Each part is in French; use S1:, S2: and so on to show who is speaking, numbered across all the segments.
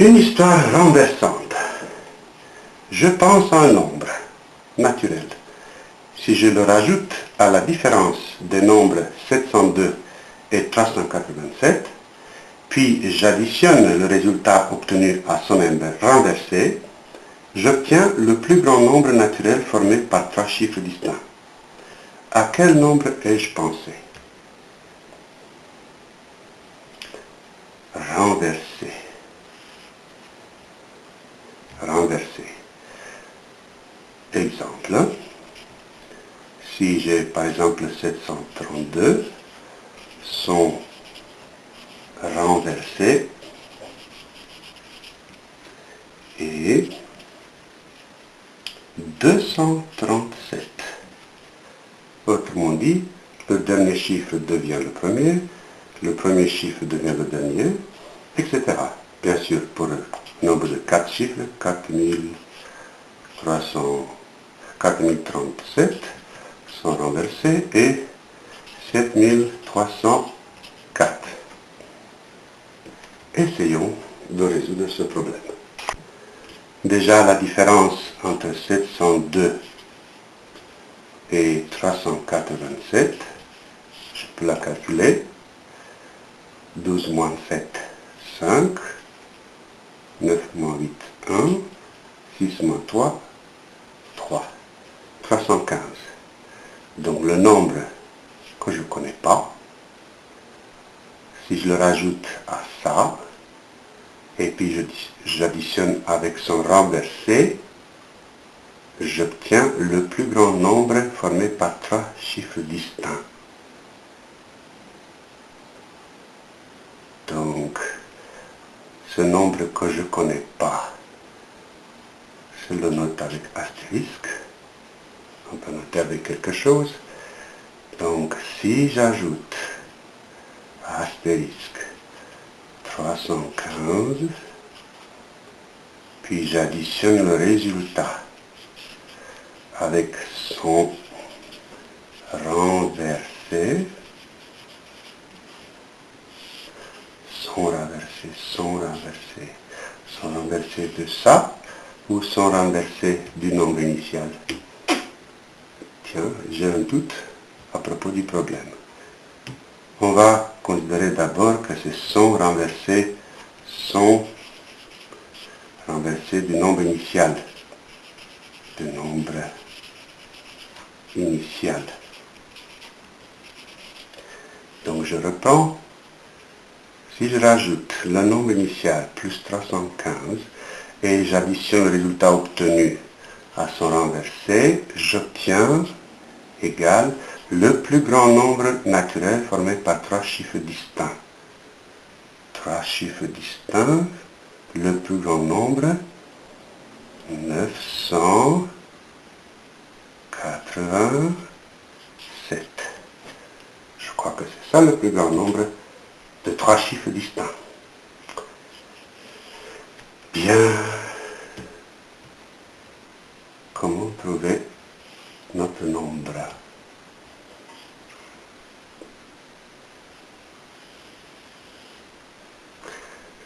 S1: Une histoire renversante. Je pense à un nombre naturel. Si je le rajoute à la différence des nombres 702 et 387, puis j'additionne le résultat obtenu à son nombre renversé, j'obtiens le plus grand nombre naturel formé par trois chiffres distincts. À quel nombre ai-je pensé Renversé. Renversé. Exemple. Si j'ai par exemple 732, sont renversés et 237. Autrement dit, le dernier chiffre devient le premier, le premier chiffre devient le dernier, etc. Bien sûr, pour le nombre de 4 chiffres, 4300, 4037 sont renversés et 7304. Essayons de résoudre ce problème. Déjà, la différence entre 702 et 387, je peux la calculer. 12 moins 7, 5. 9 moins 8, 1. 6 moins 3, 3. 315. Donc le nombre que je ne connais pas, si je le rajoute à ça, et puis j'additionne avec son renversé, j'obtiens le plus grand nombre formé par trois chiffres distincts. Donc, ce nombre que je ne connais pas, je le note avec astérisque. On peut noter avec quelque chose. Donc, si j'ajoute astérisque 315, puis j'additionne le résultat avec son renversé, son renversé, son renversé, son renversé de ça, ou son renversé du nombre initial. J'ai un doute à propos du problème. On va considérer d'abord que c'est son renversé, son renversé du nombre initial. Du nombre initial. Donc je reprends. Si je rajoute le nombre initial plus 315 et j'additionne le résultat obtenu à son renversé, j'obtiens égal le plus grand nombre naturel formé par trois chiffres distincts. Trois chiffres distincts, le plus grand nombre, 987. Je crois que c'est ça le plus grand nombre de trois chiffres distincts. Bien.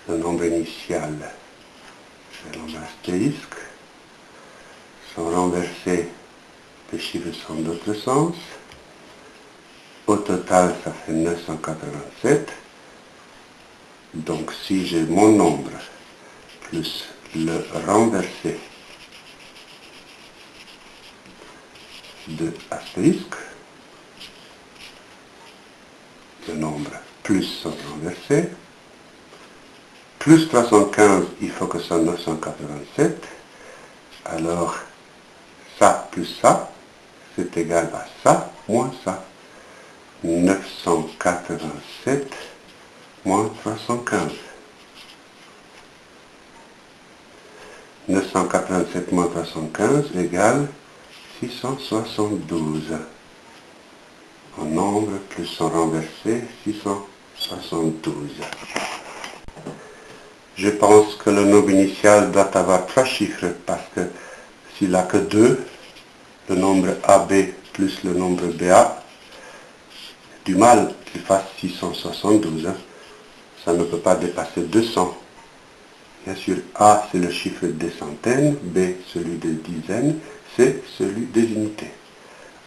S1: Le nombre initial, c'est nombre astérisque, sont renversés, les chiffres sont d'autre sens. Au total, ça fait 987. Donc si j'ai mon nombre plus le renversé de astérisque, le nombre plus son renversé, plus 315, il faut que soit 987. Alors, ça plus ça, c'est égal à ça, moins ça. 987 moins 315. 987 moins 315 égale 672. En nombre plus son renversé, 672. Je pense que le nombre initial doit avoir trois chiffres parce que s'il n'a que deux, le nombre AB plus le nombre BA, du mal qu'il fasse 672. Hein. Ça ne peut pas dépasser 200. Bien sûr, A, c'est le chiffre des centaines, B, celui des dizaines, C, celui des unités.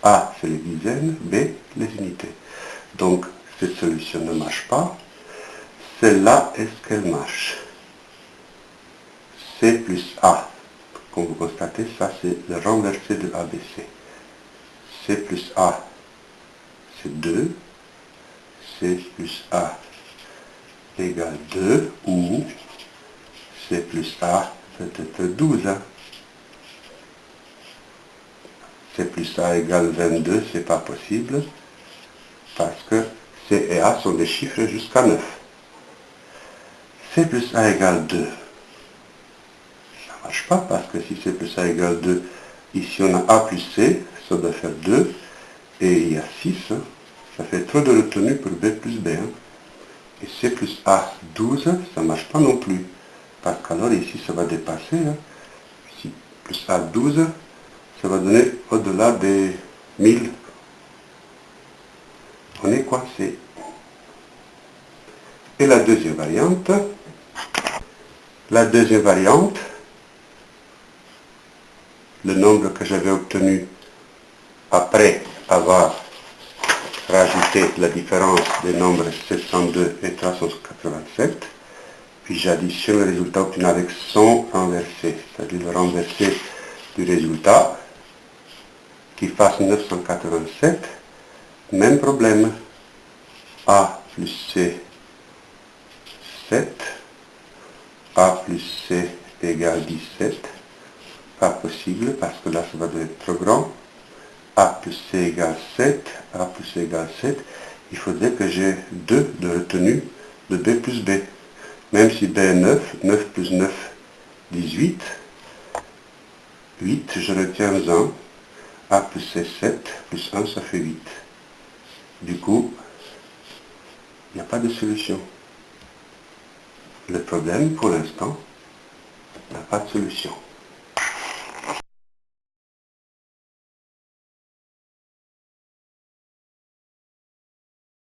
S1: A, c'est les dizaines, B, les unités. Donc, cette solution ne marche pas. Celle-là, est-ce qu'elle marche? C plus A. Comme vous constatez, ça c'est le renversé de ABC. C plus A, c'est 2. C plus A égale 2 ou C plus A peut être 12. C plus A égale 22, c'est pas possible parce que C et A sont des chiffres jusqu'à 9. C plus A égale 2. Pas parce que si C plus A égale 2, ici on a A plus C, ça doit faire 2, et il y a 6, hein. ça fait trop de retenue pour B plus B. Hein. Et C plus A 12, ça marche pas non plus, parce qu'alors ici ça va dépasser. Hein. Si plus A 12, ça va donner au-delà des 1000. On est coincé. Et la deuxième variante, la deuxième variante, le nombre que j'avais obtenu après avoir rajouté la différence des nombres 702 et 387, puis j'additionne le résultat obtenu avec son renversé, c'est-à-dire le renversé du résultat qui fasse 987, même problème, A plus C 7, A plus C égale 17, pas possible parce que là ça va devenir trop grand, A plus C égale 7, A plus C égale 7, il faudrait que j'ai 2 de retenue de B plus B. Même si B est 9, 9 plus 9, 18, 8, je retiens 1, A plus C 7, plus 1 ça fait 8. Du coup, il n'y a pas de solution. Le problème, pour l'instant, n'a pas de solution.